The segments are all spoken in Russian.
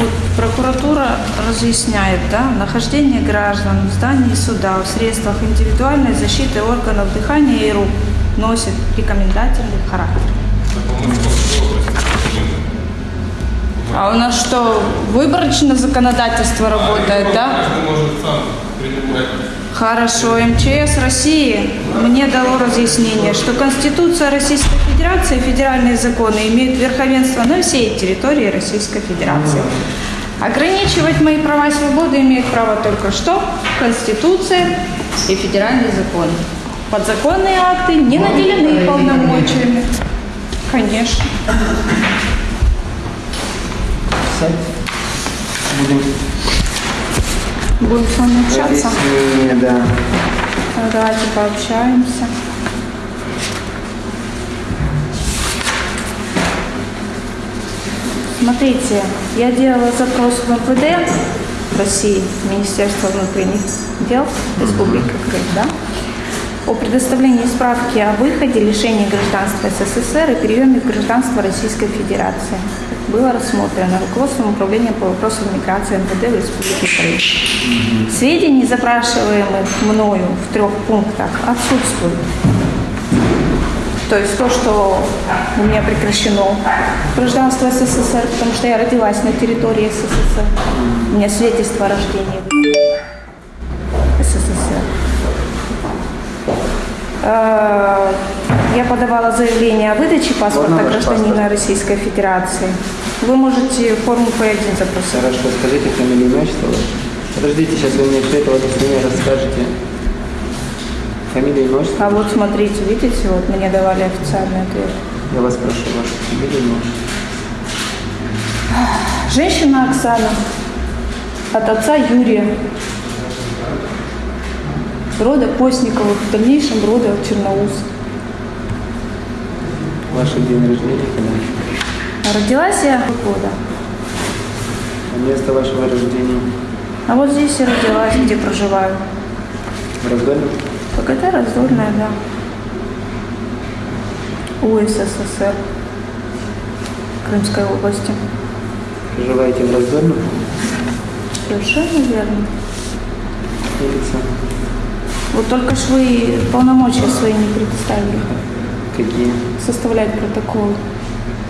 Вот прокуратура разъясняет, да, нахождение граждан в здании суда в средствах индивидуальной защиты органов дыхания и рук носит рекомендательный характер. А у нас что, выборочное законодательство работает, да? Хорошо, МЧС России мне дало разъяснение, что Конституция Российской Федерации и федеральные законы имеют верховенство на всей территории Российской Федерации. Ограничивать мои права и свободы имеют право только что Конституция и федеральные законы. Подзаконные акты не наделены полномочиями. Конечно. Будем Будем с вами общаться. Разъяснение, да. Давайте пообщаемся. Смотрите, я делала запрос в МВД России, Министерство внутренних дел Республики Крым, да, о предоставлении справки о выходе, лишении гражданства СССР и перееме в гражданство Российской Федерации. Было рассмотрено руководством управления по вопросам миграции МВД в Республике Крым. Сведений, запрашиваемых мною в трех пунктах, отсутствуют. То есть то, что у меня прекращено гражданство СССР, потому что я родилась на территории СССР. У меня свидетельство о рождении СССР. Я подавала заявление о выдаче паспорта гражданина паспорт? Российской Федерации. Вы можете форму П1 запросить. Хорошо, скажите фамилию, имя, ваше. Подождите, сейчас вы мне все это мне расскажете. Фамилия, имя. А вот смотрите, видите, вот мне давали официальный ответ. Я вас прошу, вашу фамилию, имя. Женщина Оксана от отца Юрия. Рода Постниковых, в дальнейшем рода Черноус. Ваше день рождения, когда? Родилась я года. А место вашего рождения А вот здесь я родилась, где проживаю. в Раздолье? ПГТ раздольная, да. УССР. Крымской области. Проживаете в Раздолье? Совершенно верно. Улица. Вот только ж вы полномочия свои не предоставили. Какие? Составлять протокол.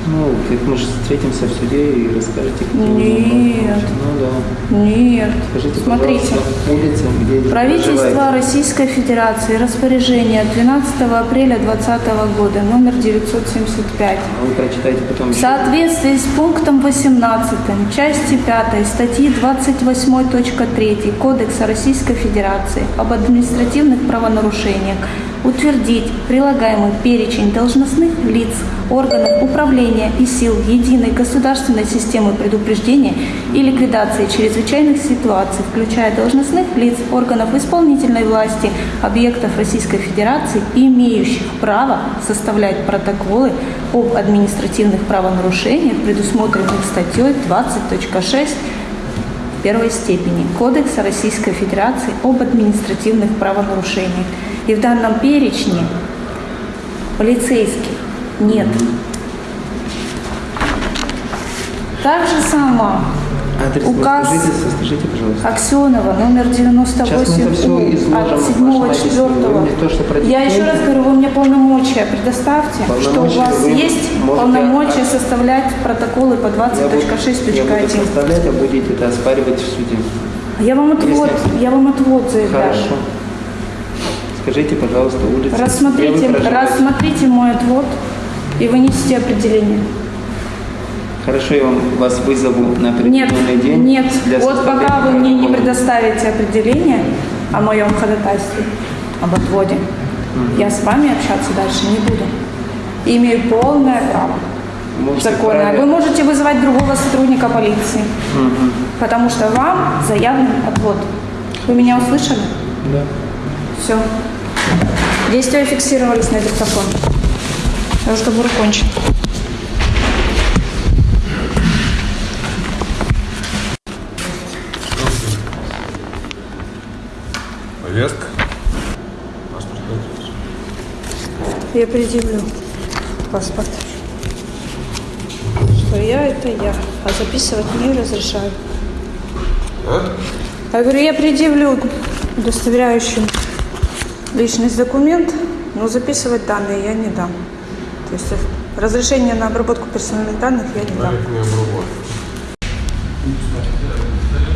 Ну, мы же встретимся в суде и расскажете, какие Нет. Ну да. Нет. Скажите, Смотрите. улица, где Правительство проживаете? Российской Федерации. Распоряжение от 12 апреля 2020 года, номер 975. А Вы прочитайте потом В соответствии с пунктом 18 части 5 статьи 28.3 Кодекса Российской Федерации об административных правонарушениях утвердить прилагаемый перечень должностных лиц, органов управления и сил единой государственной системы предупреждения и ликвидации чрезвычайных ситуаций, включая должностных лиц, органов исполнительной власти, объектов Российской Федерации, имеющих право составлять протоколы об административных правонарушениях, предусмотренных статьей 20.6 первой степени Кодекса Российской Федерации об административных правонарушениях. И в данном перечне полицейских нет. Так же само Адрес указ вы скажите, скажите, пожалуйста. Аксенова, номер Сейчас мы это 98 всё У, изложим от в 7 вашем объяснении. 4 Вы мне то, что Я еще раз говорю, вы мне полномочия предоставьте, что у Полномочия вас есть полномочия составлять протоколы по Я буду- Я буду 20.6.1. составлять, а будете это оспаривать в суде. Я вам отвод, Если- я вам отвод заявляю. Хорошо. Скажите, пожалуйста, улица. Рассмотрите, рассмотрите мой отвод и вынесите определение. Хорошо, я вам вас вызову на Нет, определенный день. нет. для Вот пока вы мне не предоставите определение о моем ходатайстве, об отводе, я с вами общаться дальше не буду. Имею полное право. Можете Законное. Вы можете вызывать другого сотрудника полиции, Мгм. потому что вам заявлен отвод. Вы меня услышали? Да. Все. Действия фиксировались на диктофон. Разговор окончен. Повестка. Паспорт. Я предъявлю паспорт. Что я это я, а записывать не разрешаю. А? Я говорю, я предъявлю удостоверяющий личность документ, но записывать данные я не дам. То есть разрешение на обработку персональных данных я не дам.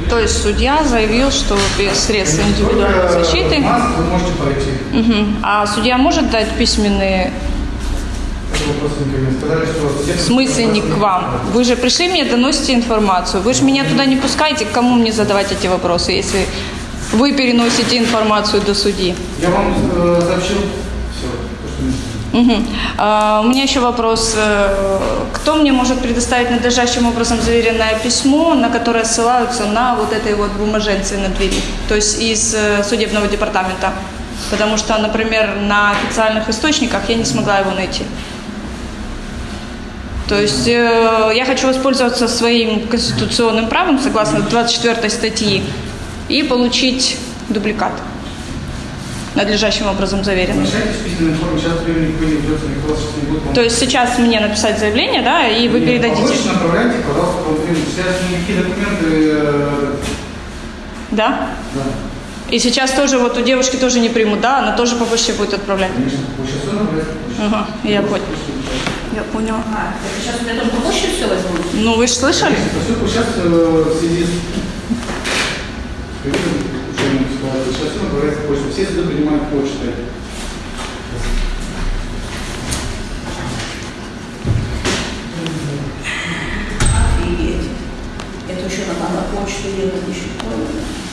То есть судья заявил, что без средств индивидуальной защиты, Маску вы можете пройти. Мгм. а судья может дать письменные. Сказали, что в смысле не к вам? Вы же пришли мне, доносите информацию. Вы же меня туда не пускаете, к кому мне задавать эти вопросы, если вы переносите информацию до судьи? Я вам э, сообщил все. Мгм. А, у меня еще вопрос. Э, Кто мне может предоставить надлежащим образом заверенное письмо, на которое ссылаются на вот этой вот бумаженце на двери, то есть из э, судебного департамента? Потому что, например, на официальных источниках я не смогла его найти. То есть э, я хочу воспользоваться своим конституционным правом, согласно 24 статьи, и получить дубликат, надлежащим образом заверенный. То есть сейчас мне написать заявление, да, и вы Нет, передадите. Направляйте, пожалуйста, по. Сейчас никакие документы... э, Да? Да, И сейчас тоже вот у девушки тоже не примут, да, она тоже по почте будет отправлять. конечно. Вы сейчас все? Ага, я понял. Я поняла. А, это сейчас у меня только почту все возьмут? Ну вы же слышали? Сейчас э, в связи с улучшением ситуации, сейчас все суды принимают почтой. Офигеть. Это еще надо на почту ехать, еще.